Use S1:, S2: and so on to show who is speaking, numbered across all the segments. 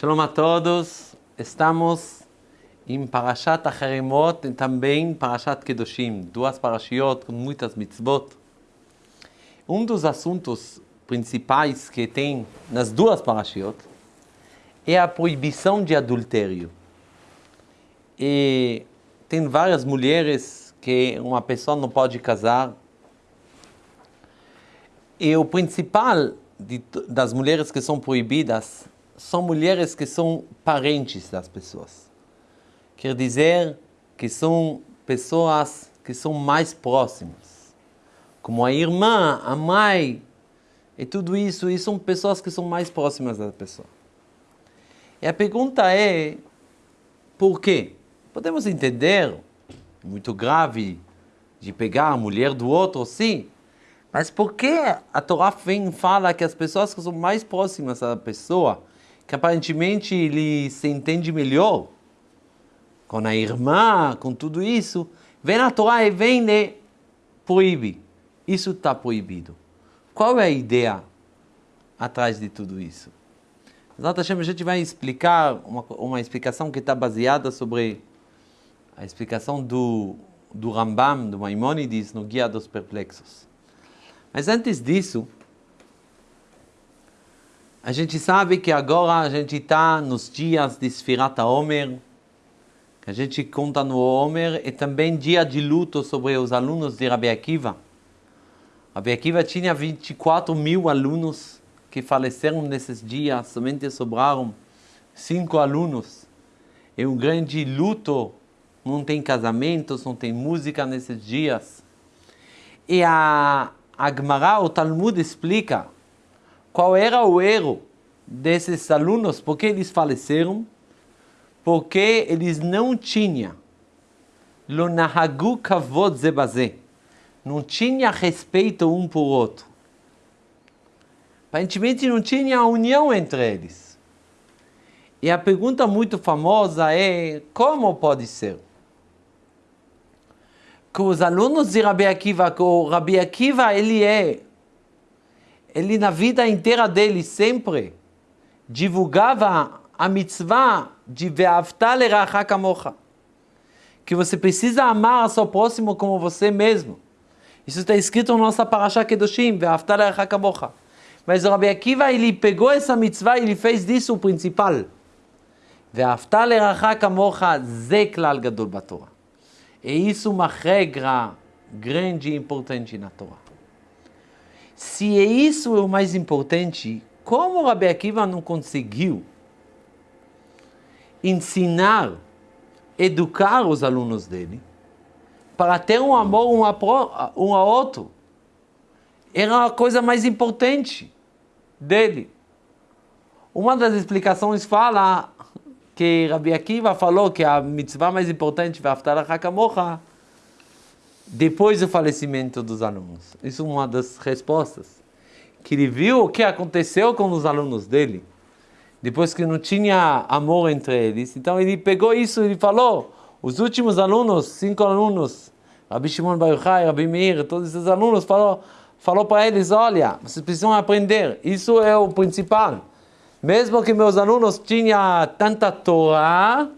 S1: Shalom a todos. Estamos em Parashat Acheremot e também Parashat Kedoshim, duas parashiot com muitas mitzvot. Um dos assuntos principais que tem nas duas parashiot é a proibição de adultério. E tem várias mulheres que uma pessoa não pode casar. E o principal de, das mulheres que são proibidas são mulheres que são parentes das pessoas. Quer dizer que são pessoas que são mais próximas. Como a irmã, a mãe, e tudo isso, e são pessoas que são mais próximas da pessoa. E a pergunta é, por quê? Podemos entender, muito grave, de pegar a mulher do outro, sim, mas por que a Torá fala que as pessoas que são mais próximas da pessoa que aparentemente ele se entende melhor com a irmã, com tudo isso, vem na Torá e vem e proíbe. Isso está proibido. Qual é a ideia atrás de tudo isso? a gente vai explicar uma, uma explicação que está baseada sobre a explicação do, do Rambam, do Maimonides, no Guia dos Perplexos. Mas antes disso, a gente sabe que agora a gente está nos dias de Sfirat Omer, que a gente conta no Omer, e também dia de luto sobre os alunos de Rabi Akiva. Rabi Akiva tinha 24 mil alunos que faleceram nesses dias, somente sobraram cinco alunos. É um grande luto, não tem casamentos, não tem música nesses dias. E a, a Gemara, o Talmud explica qual era o erro desses alunos, porque eles faleceram, porque eles não tinham lo kavod não tinha respeito um por outro. Aparentemente não tinha união entre eles. E a pergunta muito famosa é, como pode ser? Que os alunos de Rabi Akiva, que o Rabi Akiva, ele é ele na vida inteira dele sempre divulgava a mitzvah de Ve'avta leracha kamocha. Que você precisa amar seu próximo como você mesmo. Isso está escrito na nossa parasha Kedoshim, Ve'avta leracha kamocha. Mas o Rabbi Akiva, ele pegou essa mitzvah e ele fez disso o principal. Ve'avta leracha kamocha ze klal. E isso é uma regra grande e importante na Torá. Se é isso é o mais importante, como Rabi Akiva não conseguiu ensinar, educar os alunos dele para ter um amor um a, um a outro? Era a coisa mais importante dele. Uma das explicações fala que Rabi Akiva falou que a mitzvah mais importante, Vaftarah Hakamocha, depois do falecimento dos alunos. Isso é uma das respostas. Que ele viu o que aconteceu com os alunos dele, depois que não tinha amor entre eles. Então ele pegou isso e falou: os últimos alunos, cinco alunos, Rabi Shimon Bar Yochai, Rabi Meir, todos esses alunos, falou, falou para eles: olha, vocês precisam aprender, isso é o principal. Mesmo que meus alunos tinham tanta Torá,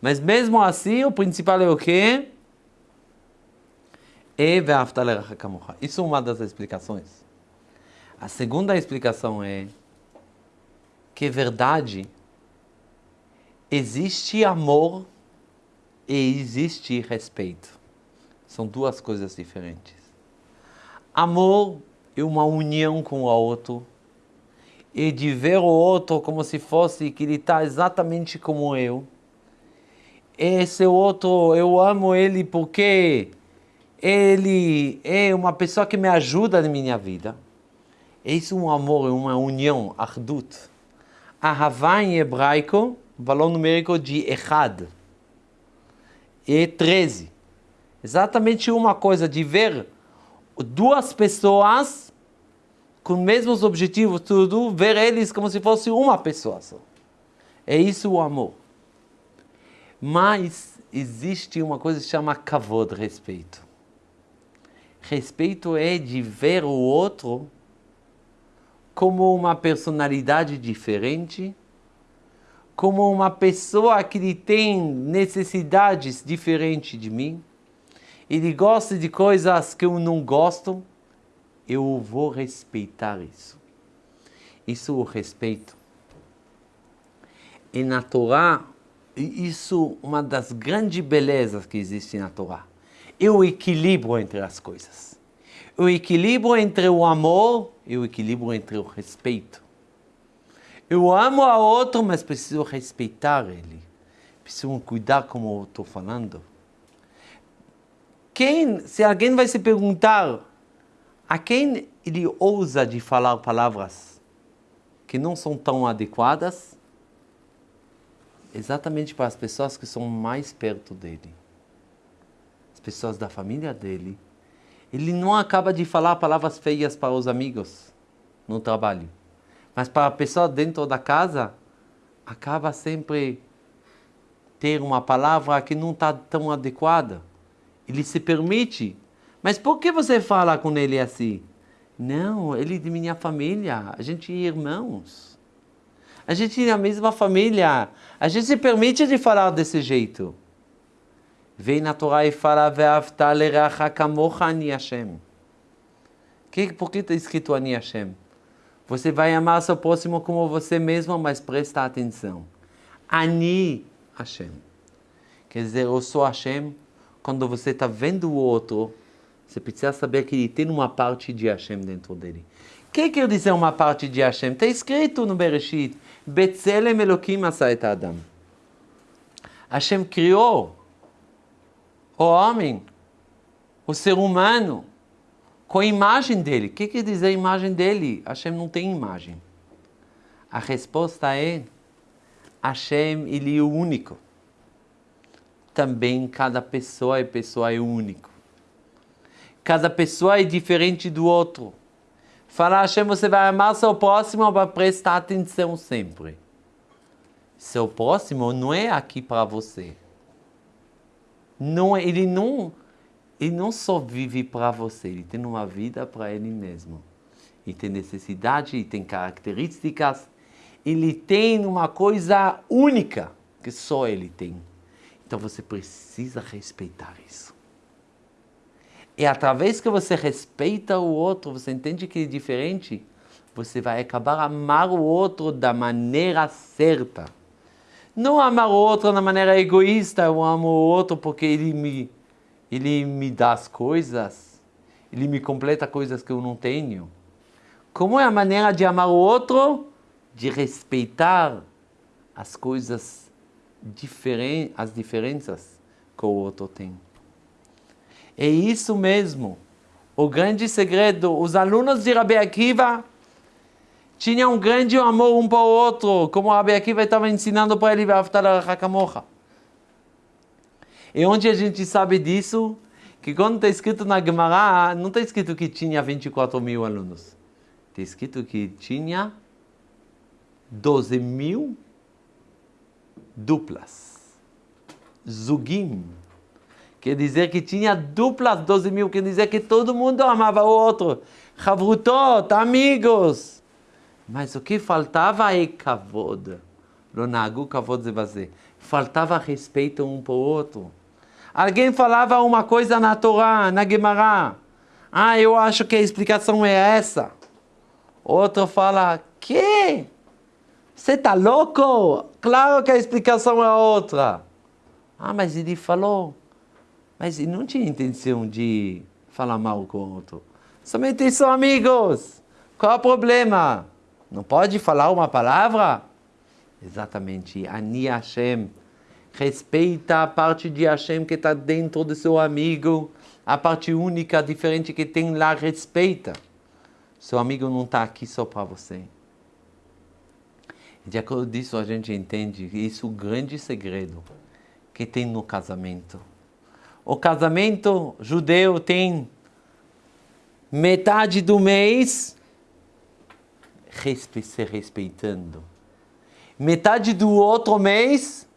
S1: mas mesmo assim o principal é o quê? Isso é uma das explicações. A segunda explicação é que verdade existe amor e existe respeito. São duas coisas diferentes. Amor é uma união com o outro e de ver o outro como se fosse que ele está exatamente como eu. Esse outro, eu amo ele porque ele é uma pessoa que me ajuda na minha vida. Isso é um amor, é uma união, ardut. Ahavá em hebraico, valor numérico de Echad. É 13. Exatamente uma coisa de ver duas pessoas com os mesmos objetivos, tudo, ver eles como se fosse uma pessoa só. É isso o amor. Mas existe uma coisa que se chama kavod, respeito. Respeito é de ver o outro como uma personalidade diferente, como uma pessoa que tem necessidades diferentes de mim, ele gosta de coisas que eu não gosto, eu vou respeitar isso. Isso o respeito. E na Torá, isso é uma das grandes belezas que existe na Torá. É o equilíbrio entre as coisas. O equilíbrio entre o amor e o equilíbrio entre o respeito. Eu amo a outro, mas preciso respeitar ele. Preciso cuidar como eu estou falando. Quem, se alguém vai se perguntar a quem ele ousa de falar palavras que não são tão adequadas, exatamente para as pessoas que são mais perto dele, pessoas da família dele. Ele não acaba de falar palavras feias para os amigos no trabalho mas para a pessoa dentro da casa, acaba sempre ter uma palavra que não está tão adequada. Ele se permite. Mas por que você fala com ele assim? Não, ele é de minha família, a gente é irmãos. A gente é a mesma família. A gente se permite de falar desse jeito. Vem na Torá e fala, Hashem. Por que está escrito Ani Hashem? Você vai amar seu próximo como você mesmo, mas presta atenção. Ani Hashem. Quer dizer, eu sou Hashem. Quando você está vendo o outro, você precisa saber que ele tem uma parte de Hashem dentro dele. O que quer dizer uma parte de Hashem? Está escrito no Bereshit. Betzelem Elohim Asayet Adam. Hashem criou o homem, o ser humano, com a imagem dele. O que quer dizer a imagem dele? Hashem não tem imagem. A resposta é: Hashem, ele é o único. Também cada pessoa é pessoa é único. Cada pessoa é diferente do outro. Fala Hashem, você vai amar seu próximo para prestar atenção sempre. Seu próximo não é aqui para você. Não, ele não ele não só vive para você, ele tem uma vida para ele mesmo. Ele tem necessidade, ele tem características, ele tem uma coisa única que só ele tem. Então você precisa respeitar isso. E através que você respeita o outro, você entende que é diferente, você vai acabar amar o outro da maneira certa. Não amar o outro da maneira egoísta, eu amo o outro porque ele me ele me dá as coisas, ele me completa coisas que eu não tenho. Como é a maneira de amar o outro? De respeitar as coisas diferentes, as diferenças que o outro tem. É isso mesmo. O grande segredo, os alunos de Rabi Akiva tinham um grande amor um para o outro, como Rabi Akiva estava ensinando para ele, Hakamocha. E onde a gente sabe disso? Que quando está escrito na Gemara, não está escrito que tinha 24 mil alunos. Está escrito que tinha 12 mil duplas. Zugim. Quer dizer que tinha duplas 12 mil, quer dizer que todo mundo amava o outro. Chavrutot, amigos. Mas o que faltava é kavod. Lonagu kavod zevaze. Faltava respeito um para o outro. Alguém falava uma coisa na Torá, na Gemara. Ah, eu acho que a explicação é essa. Outro fala, que? Você está louco? Claro que a explicação é outra. Ah, mas ele falou. Mas ele não tinha intenção de falar mal com o outro. Somente são amigos. Qual é o problema? Não pode falar uma palavra? Exatamente. Ani Hashem respeita a parte de Hashem que está dentro do seu amigo, a parte única, diferente que tem lá, respeita. Seu amigo não está aqui só para você. De acordo disso, a gente entende isso é o grande segredo que tem no casamento. O casamento judeu tem metade do mês se respeitando. Metade do outro mês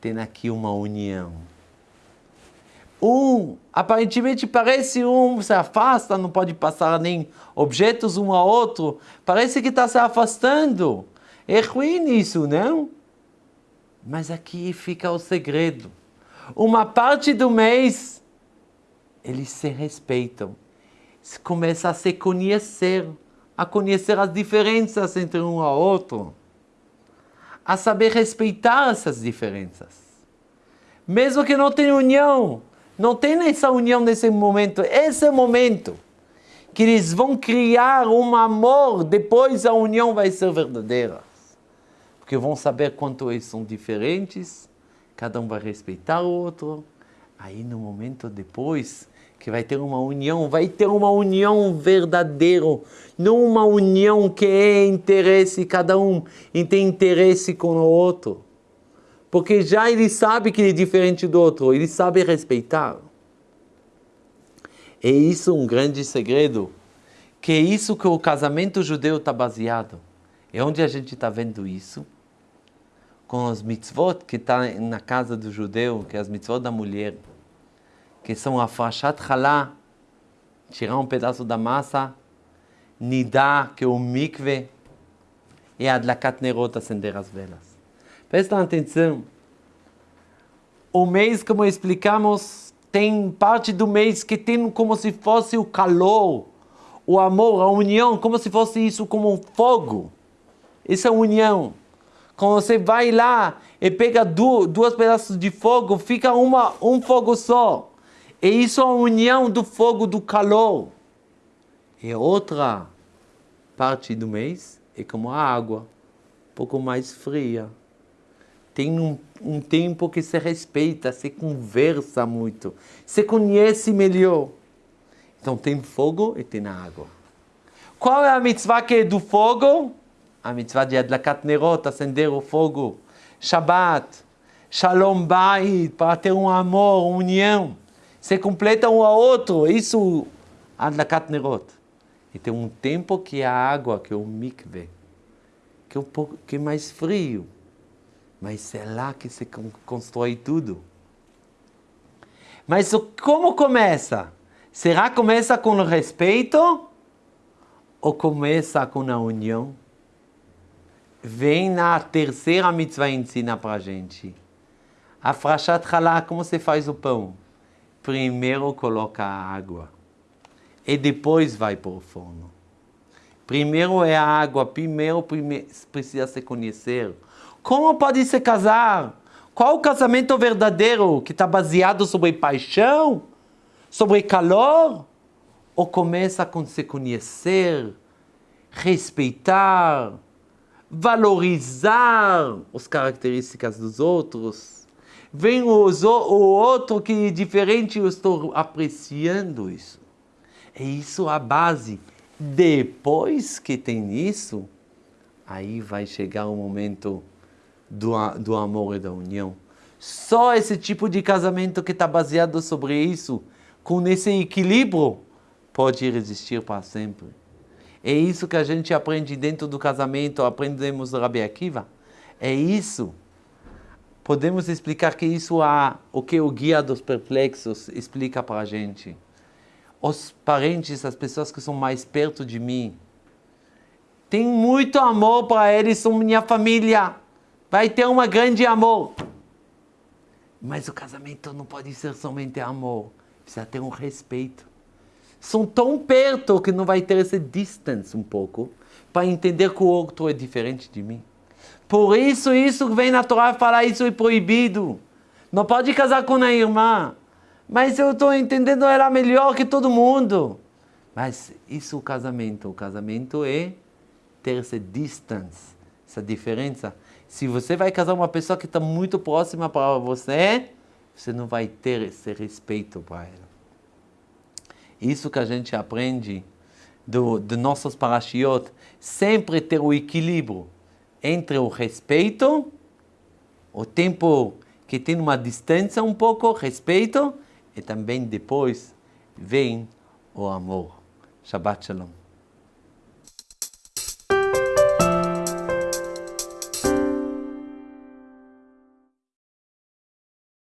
S1: tem aqui uma união. Um, aparentemente parece um se afasta, não pode passar nem objetos um ao outro, parece que está se afastando. É ruim isso, não? Mas aqui fica o segredo. Uma parte do mês, eles se respeitam. Começa a se conhecer, a conhecer as diferenças entre um ao outro. A saber respeitar essas diferenças. Mesmo que não tenha união, não tem essa união nesse momento, esse é o momento que eles vão criar um amor, depois a união vai ser verdadeira. Porque vão saber quanto eles são diferentes, cada um vai respeitar o outro. Aí no momento depois que vai ter uma união, vai ter uma união verdadeira, não uma união que é interesse, cada um tem interesse com o outro. Porque já ele sabe que ele é diferente do outro, ele sabe respeitar. É isso um grande segredo, que é isso que o casamento judeu está baseado. É onde a gente está vendo isso? Com os mitzvot que está na casa do judeu, que é as mitzvot da mulher, que são a fashat halá, tirar um pedaço da massa, nidá, que é o mikve, e adlakat nerot, acender as velas. Prestem atenção. O mês, como explicamos, tem parte do mês que tem como se fosse o calor, o amor, a união, como se fosse isso como um fogo. Isso é união. Quando você vai lá e pega duas, duas pedaços de fogo, fica uma, um fogo só. E isso é a união do fogo, do calor. E outra parte do mês é como a água, um pouco mais fria tem um, um tempo que se respeita, se conversa muito, se conhece melhor. Então tem fogo e tem água. Qual é a mitzvah que é do fogo? A mitzvah de Adlakat Nerot, acender o fogo. Shabbat, Shalom Bait, para ter um amor, uma união. Se completa um ao outro, isso Adlakat Nerot. E tem um tempo que é a água, que é o mikve, que é um pouco que é mais frio mas é lá que se constrói tudo. Mas como começa? Será que começa com o respeito ou começa com a união? Vem na terceira mitzvah ensina para a gente. A frachat halá, como se faz o pão? Primeiro coloca a água e depois vai para o forno. Primeiro é a água, primeiro, primeiro precisa se conhecer. Como pode se casar? Qual o casamento verdadeiro que está baseado sobre paixão? Sobre calor? Ou começa com se conhecer, respeitar, valorizar as características dos outros? Vem o, o outro que é diferente, eu estou apreciando isso. É isso a base. Depois que tem isso, aí vai chegar o momento do, do amor e da união. Só esse tipo de casamento que está baseado sobre isso, com esse equilíbrio, pode resistir para sempre. É isso que a gente aprende dentro do casamento, aprendemos Rabi Akiva. É isso. Podemos explicar que isso é o que o guia dos perplexos explica para a gente. Os parentes, as pessoas que são mais perto de mim, tem muito amor para eles, são minha família vai ter um grande amor. Mas o casamento não pode ser somente amor, precisa ter um respeito. São tão perto que não vai ter esse distance um pouco, para entender que o outro é diferente de mim. Por isso, isso vem na Torá falar, isso é proibido. Não pode casar com a irmã. Mas eu estou entendendo ela melhor que todo mundo. Mas isso é o casamento. O casamento é ter essa distance, essa diferença se você vai casar uma pessoa que está muito próxima para você, você não vai ter esse respeito para ela. Isso que a gente aprende do, de nossos parashiot, sempre ter o equilíbrio entre o respeito, o tempo que tem uma distância um pouco, respeito, e também depois vem o amor. Shabbat Shalom.